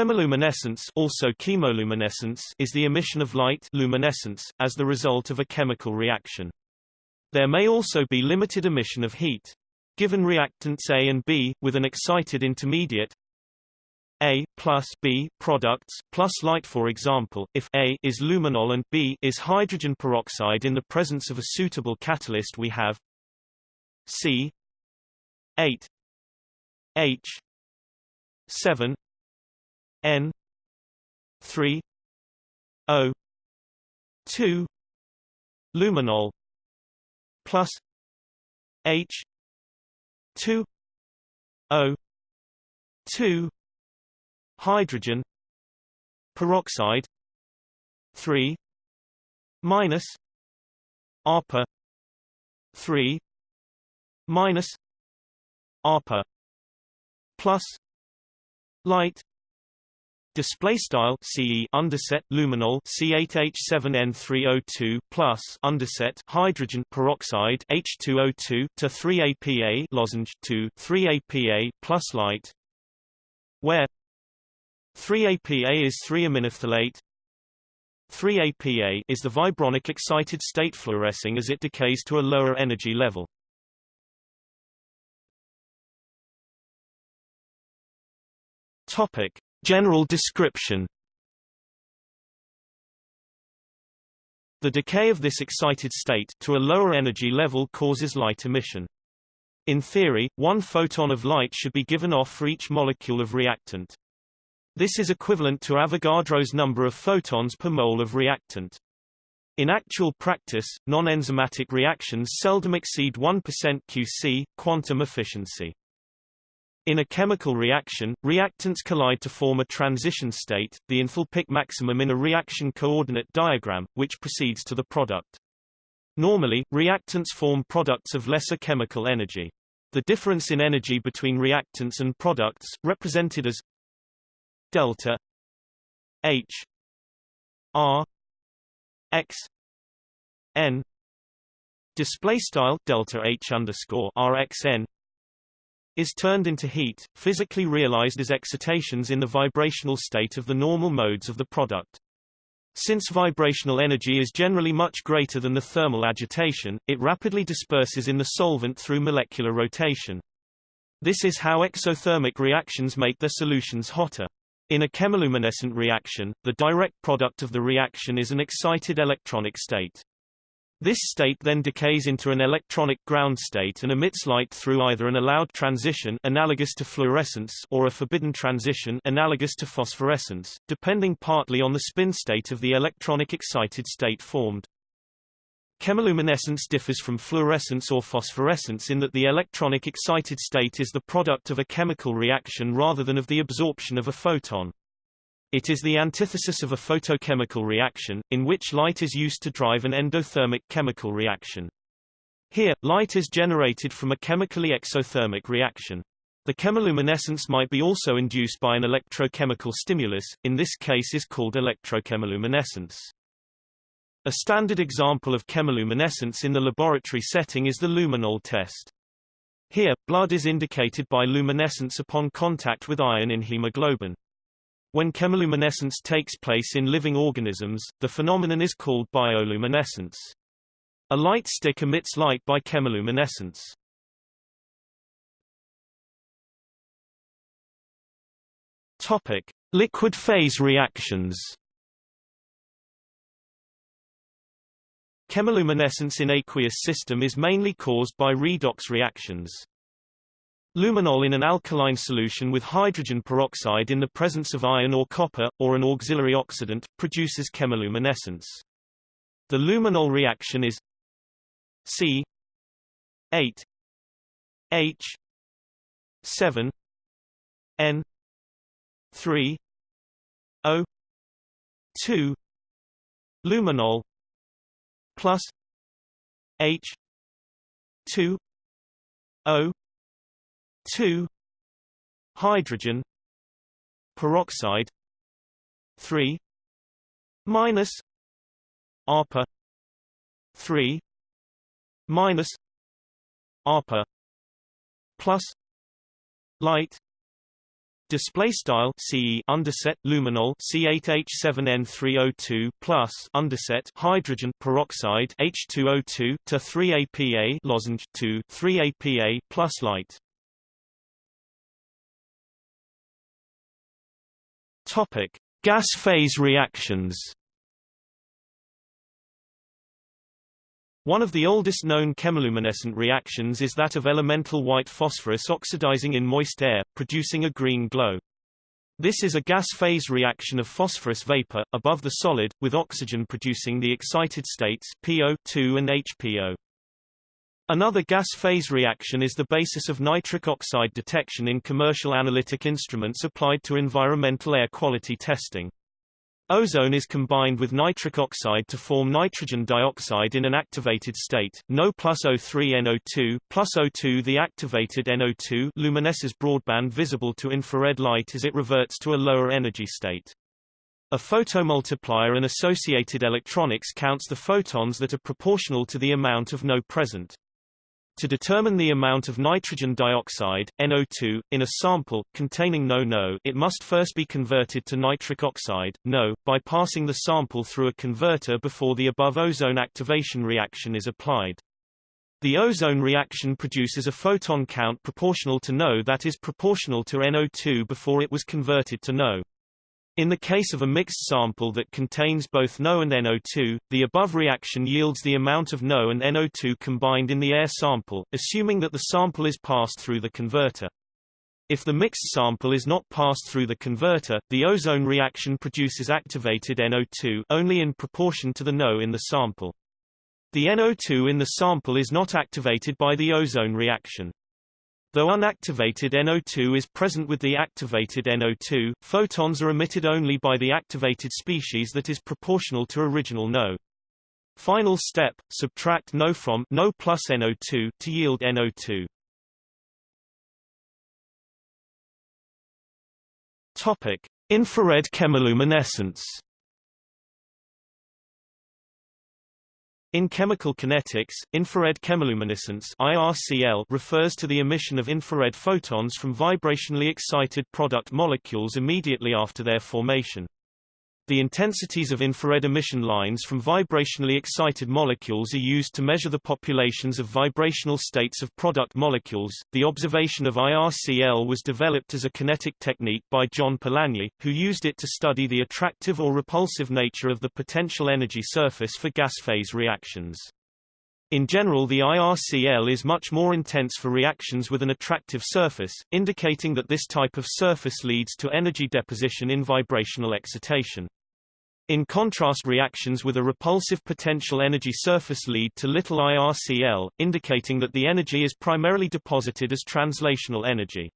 Chemiluminescence also chemoluminescence is the emission of light luminescence, as the result of a chemical reaction. There may also be limited emission of heat. Given reactants A and B, with an excited intermediate A plus B products plus light for example, if A is luminol and B is hydrogen peroxide in the presence of a suitable catalyst we have C 8 H 7 N 3 O 2 luminol plus H 2 O 2 hydrogen peroxide 3 minus ARPA 3 minus ARPA plus light Display style CE underset luminol C8H7N3O2 plus underset hydrogen peroxide H2O2 to 3APA lozenge 2 3APA plus light. Where? 3APA is 3-aminophthalate 3APA is the vibronic excited state fluorescing as it decays to a lower energy level. Topic General description The decay of this excited state to a lower energy level causes light emission. In theory, one photon of light should be given off for each molecule of reactant. This is equivalent to Avogadro's number of photons per mole of reactant. In actual practice, non-enzymatic reactions seldom exceed 1% QE, quantum efficiency. In a chemical reaction, reactants collide to form a transition state, the enthalpic maximum in a reaction coordinate diagram, which proceeds to the product. Normally, reactants form products of lesser chemical energy. The difference in energy between reactants and products, represented as delta H R X N display style delta H underscore RXN is turned into heat, physically realized as excitations in the vibrational state of the normal modes of the product. Since vibrational energy is generally much greater than the thermal agitation, it rapidly disperses in the solvent through molecular rotation. This is how exothermic reactions make their solutions hotter. In a chemiluminescent reaction, the direct product of the reaction is an excited electronic state. This state then decays into an electronic ground state and emits light through either an allowed transition analogous to fluorescence or a forbidden transition analogous to phosphorescence, depending partly on the spin state of the electronic excited state formed. Chemiluminescence differs from fluorescence or phosphorescence in that the electronic excited state is the product of a chemical reaction rather than of the absorption of a photon. It is the antithesis of a photochemical reaction, in which light is used to drive an endothermic chemical reaction. Here, light is generated from a chemically exothermic reaction. The chemiluminescence might be also induced by an electrochemical stimulus, in this case is called electrochemiluminescence. A standard example of chemiluminescence in the laboratory setting is the luminol test. Here, blood is indicated by luminescence upon contact with iron in hemoglobin. When chemiluminescence takes place in living organisms, the phenomenon is called bioluminescence. A light stick emits light by chemiluminescence. Topic: Liquid phase reactions. Chemiluminescence in aqueous system is mainly caused by redox reactions. Luminol in an alkaline solution with hydrogen peroxide in the presence of iron or copper, or an auxiliary oxidant, produces chemiluminescence. The luminol reaction is C 8 H 7 N 3 O 2 luminol plus H 2 O 2 hydrogen peroxide 3 minus ARPA 3 minus ARPA plus light Display style CE underset luminol C8H7N3O2 plus underset hydrogen peroxide H2O2 to 3APA lozenge 2 3APA plus light. Topic: Gas phase reactions. One of the oldest known chemiluminescent reactions is that of elemental white phosphorus oxidizing in moist air, producing a green glow. This is a gas phase reaction of phosphorus vapor, above the solid, with oxygen producing the excited states PO2 and HPO. Another gas phase reaction is the basis of nitric oxide detection in commercial analytic instruments applied to environmental air quality testing. Ozone is combined with nitric oxide to form nitrogen dioxide in an activated state, NO plus O3NO2, plus O2 The activated NO2 luminesces broadband visible to infrared light as it reverts to a lower energy state. A photomultiplier and associated electronics counts the photons that are proportional to the amount of NO present. To determine the amount of nitrogen dioxide, NO2, in a sample, containing NO-NO it must first be converted to nitric oxide, NO, by passing the sample through a converter before the above ozone activation reaction is applied. The ozone reaction produces a photon count proportional to NO that is proportional to NO2 before it was converted to NO. In the case of a mixed sample that contains both NO and NO2, the above reaction yields the amount of NO and NO2 combined in the air sample, assuming that the sample is passed through the converter. If the mixed sample is not passed through the converter, the ozone reaction produces activated NO2 only in proportion to the NO in the sample. The NO2 in the sample is not activated by the ozone reaction. Though unactivated NO2 is present with the activated NO2, photons are emitted only by the activated species that is proportional to original NO. Final step, subtract NO from NO plus NO2 to yield NO2. Topic: Infrared chemiluminescence. In chemical kinetics, infrared chemiluminescence IRCL refers to the emission of infrared photons from vibrationally excited product molecules immediately after their formation. The intensities of infrared emission lines from vibrationally excited molecules are used to measure the populations of vibrational states of product molecules. The observation of IRCL was developed as a kinetic technique by John Polanyi, who used it to study the attractive or repulsive nature of the potential energy surface for gas phase reactions. In general the IRCL is much more intense for reactions with an attractive surface, indicating that this type of surface leads to energy deposition in vibrational excitation. In contrast reactions with a repulsive potential energy surface lead to little IRCL, indicating that the energy is primarily deposited as translational energy.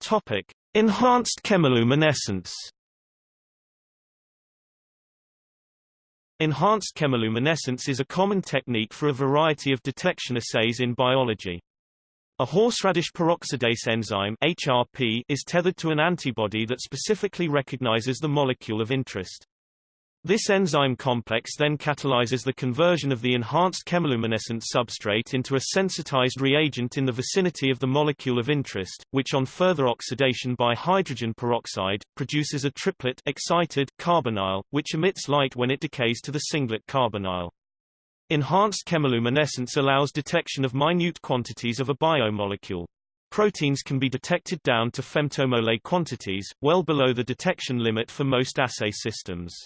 Topic: Enhanced chemiluminescence. Enhanced chemiluminescence is a common technique for a variety of detection assays in biology. A horseradish peroxidase enzyme HRP is tethered to an antibody that specifically recognizes the molecule of interest. This enzyme complex then catalyzes the conversion of the enhanced chemiluminescent substrate into a sensitized reagent in the vicinity of the molecule of interest, which on further oxidation by hydrogen peroxide, produces a triplet excited carbonyl, which emits light when it decays to the singlet carbonyl. Enhanced chemiluminescence allows detection of minute quantities of a biomolecule. Proteins can be detected down to femtomole quantities, well below the detection limit for most assay systems.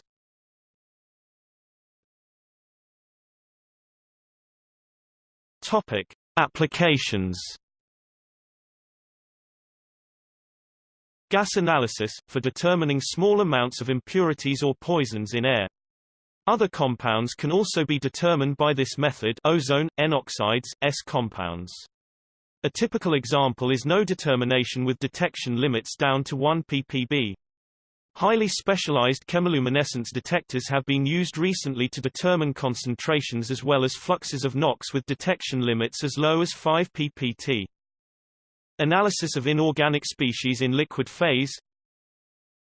Topic: Applications. Gas analysis for determining small amounts of impurities or poisons in air. Other compounds can also be determined by this method ozone, N-oxides, S compounds. A typical example is no determination with detection limits down to 1 ppb. Highly specialized chemiluminescence detectors have been used recently to determine concentrations as well as fluxes of NOx with detection limits as low as 5 ppt. Analysis of inorganic species in liquid phase.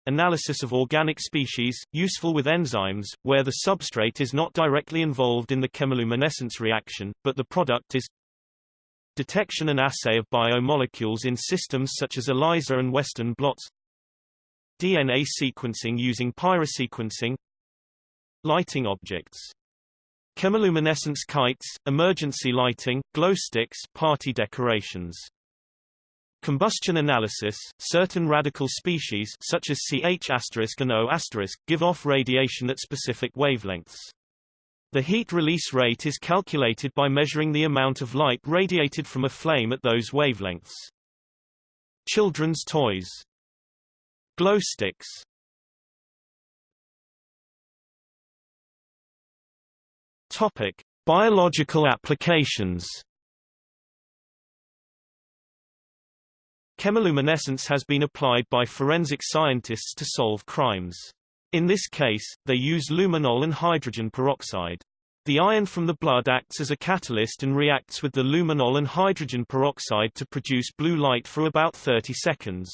Analysis of organic species, useful with enzymes, where the substrate is not directly involved in the chemiluminescence reaction, but the product is. Detection and assay of biomolecules in systems such as ELISA and Western blots DNA sequencing using pyrosequencing Lighting objects Chemiluminescence kites, emergency lighting, glow sticks, party decorations Combustion analysis Certain radical species such as CH and O give off radiation at specific wavelengths. The heat release rate is calculated by measuring the amount of light radiated from a flame at those wavelengths. Children's toys Glow sticks Topic: Biological applications. Chemiluminescence has been applied by forensic scientists to solve crimes. In this case, they use luminol and hydrogen peroxide. The iron from the blood acts as a catalyst and reacts with the luminol and hydrogen peroxide to produce blue light for about 30 seconds.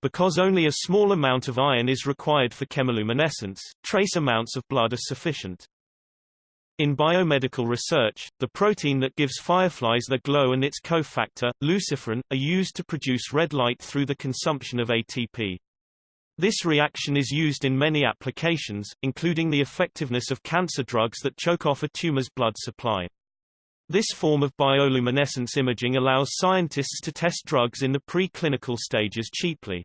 Because only a small amount of iron is required for chemiluminescence, trace amounts of blood are sufficient. In biomedical research, the protein that gives fireflies their glow and its cofactor, luciferin, are used to produce red light through the consumption of ATP. This reaction is used in many applications, including the effectiveness of cancer drugs that choke off a tumor's blood supply. This form of bioluminescence imaging allows scientists to test drugs in the pre-clinical stages cheaply.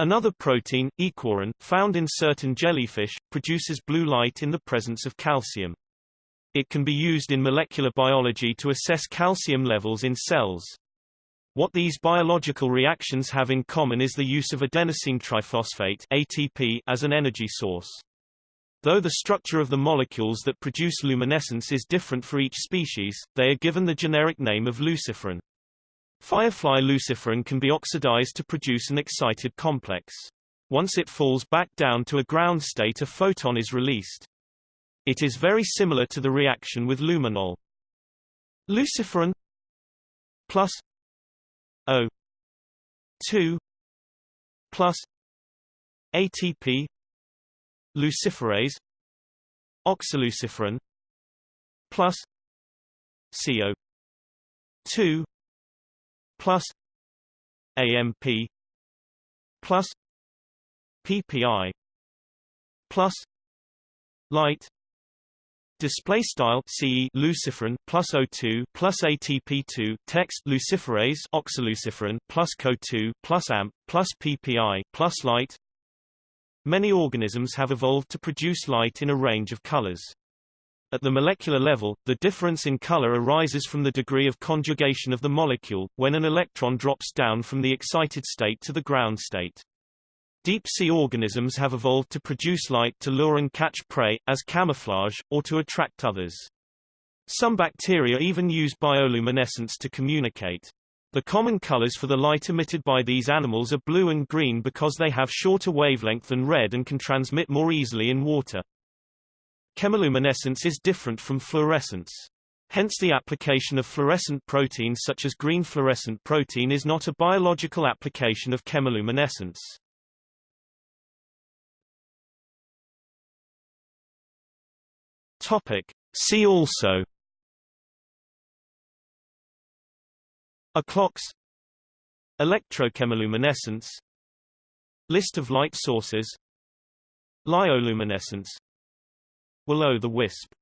Another protein, aequorin, found in certain jellyfish, produces blue light in the presence of calcium. It can be used in molecular biology to assess calcium levels in cells. What these biological reactions have in common is the use of adenosine triphosphate ATP as an energy source. Though the structure of the molecules that produce luminescence is different for each species, they are given the generic name of luciferin. Firefly luciferin can be oxidized to produce an excited complex. Once it falls back down to a ground state a photon is released. It is very similar to the reaction with luminol. Luciferin plus O 2 plus ATP luciferase oxyluciferin plus CO 2 plus AMP plus PPI plus light Display style CE luciferin plus O2 plus ATP2 text luciferase oxyluciferin plus CO2 plus AMP plus PPI plus light Many organisms have evolved to produce light in a range of colors. At the molecular level, the difference in color arises from the degree of conjugation of the molecule, when an electron drops down from the excited state to the ground state. Deep-sea organisms have evolved to produce light to lure and catch prey, as camouflage, or to attract others. Some bacteria even use bioluminescence to communicate. The common colors for the light emitted by these animals are blue and green because they have shorter wavelength than red and can transmit more easily in water. Chemiluminescence is different from fluorescence. Hence the application of fluorescent proteins such as green fluorescent protein is not a biological application of chemiluminescence. Topic. See also O'clocks Electrochemiluminescence. List of light sources. Lyoluminescence. Will-o' the wisp